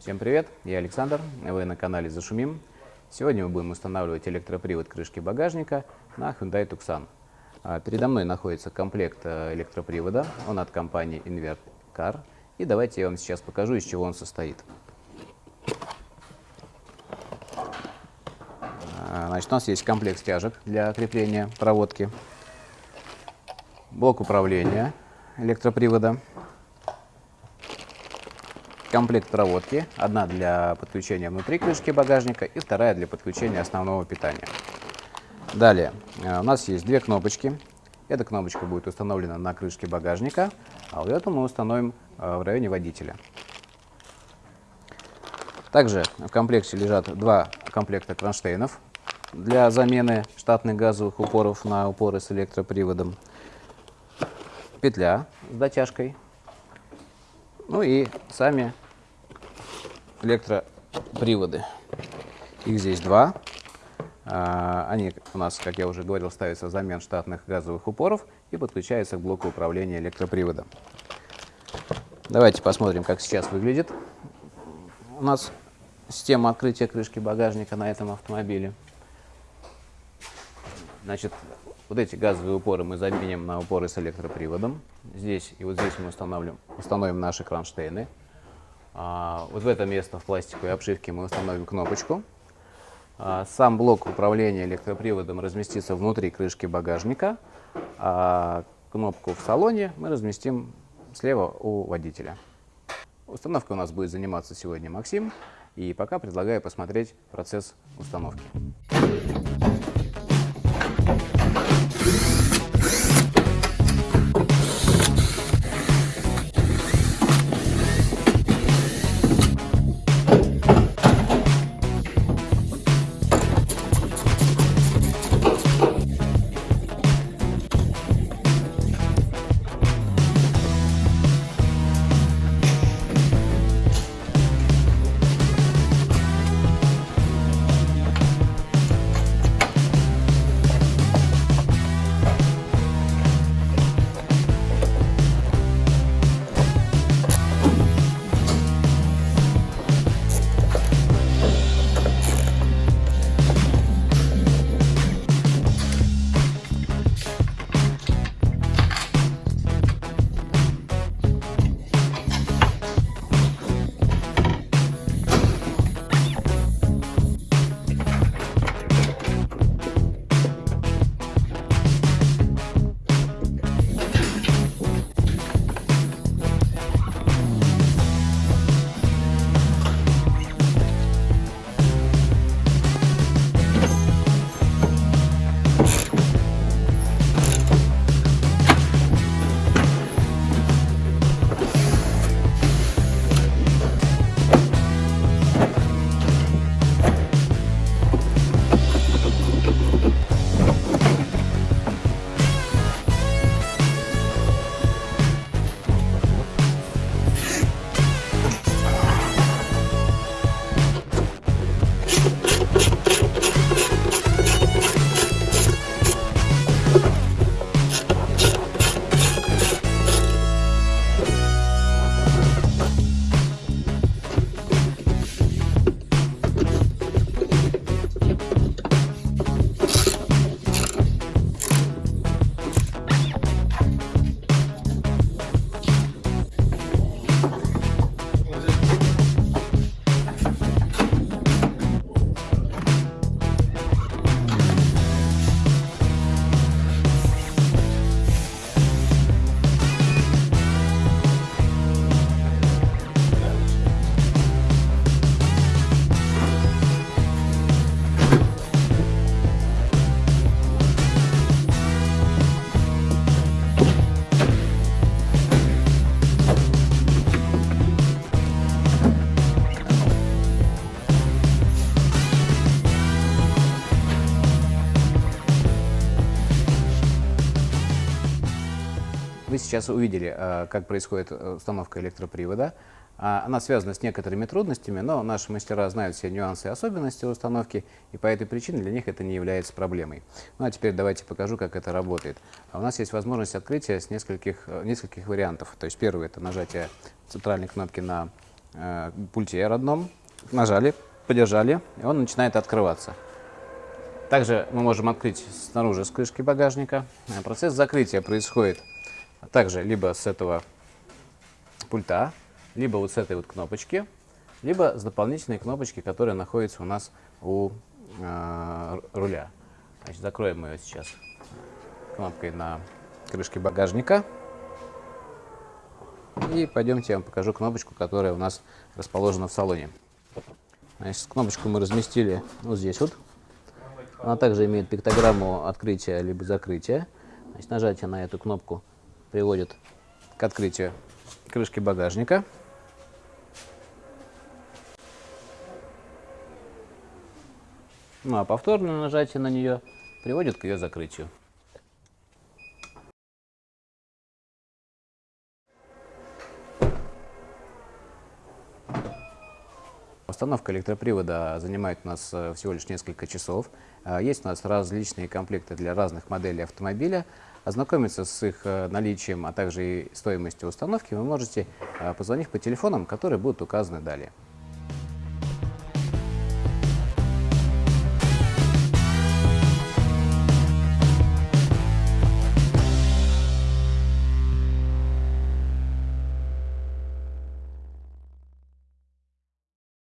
Всем привет, я Александр, вы на канале Зашумим. Сегодня мы будем устанавливать электропривод крышки багажника на Hyundai Tucson. А, передо мной находится комплект э, электропривода, он от компании Invert Car. И давайте я вам сейчас покажу, из чего он состоит. А, значит, у нас есть комплект стяжек для крепления проводки, блок управления электропривода, комплект проводки. Одна для подключения внутри крышки багажника и вторая для подключения основного питания. Далее, э, у нас есть две кнопочки. Эта кнопочка будет установлена на крышке багажника, а вот эту мы установим э, в районе водителя. Также в комплекте лежат два комплекта кронштейнов для замены штатных газовых упоров на упоры с электроприводом. Петля с дотяжкой ну и сами электроприводы. Их здесь два. А, они у нас, как я уже говорил, ставятся взамен штатных газовых упоров и подключаются к блоку управления электроприводом. Давайте посмотрим, как сейчас выглядит у нас система открытия крышки багажника на этом автомобиле. Значит, вот эти газовые упоры мы заменим на упоры с электроприводом. Здесь и вот здесь мы установим, установим наши кронштейны. А, вот в это место в пластиковой обшивке мы установим кнопочку. А, сам блок управления электроприводом разместится внутри крышки багажника, а кнопку в салоне мы разместим слева у водителя. Установкой у нас будет заниматься сегодня Максим, и пока предлагаю посмотреть процесс установки. Сейчас увидели, э, как происходит э, установка электропривода. А, она связана с некоторыми трудностями, но наши мастера знают все нюансы и особенности установки, и по этой причине для них это не является проблемой. Ну а теперь давайте покажу, как это работает. А у нас есть возможность открытия с нескольких, э, нескольких вариантов. То есть первый – это нажатие центральной кнопки на э, пульте родном, нажали, подержали, и он начинает открываться. Также мы можем открыть снаружи с крышки багажника. Процесс закрытия происходит также либо с этого пульта, либо вот с этой вот кнопочки, либо с дополнительной кнопочки, которая находится у нас у э, руля. Значит, закроем ее сейчас кнопкой на крышке багажника. И пойдемте я вам покажу кнопочку, которая у нас расположена в салоне. Значит, кнопочку мы разместили вот здесь вот. Она также имеет пиктограмму открытия либо закрытия. Значит, нажатие на эту кнопку приводит к открытию крышки багажника. Ну а повторное нажатие на нее приводит к ее закрытию. Установка электропривода занимает у нас э, всего лишь несколько часов. Э, Есть у нас различные комплекты для разных моделей автомобиля. Ознакомиться с их э, наличием, а также и стоимостью установки вы можете, э, позвонив по телефонам, которые будут указаны далее.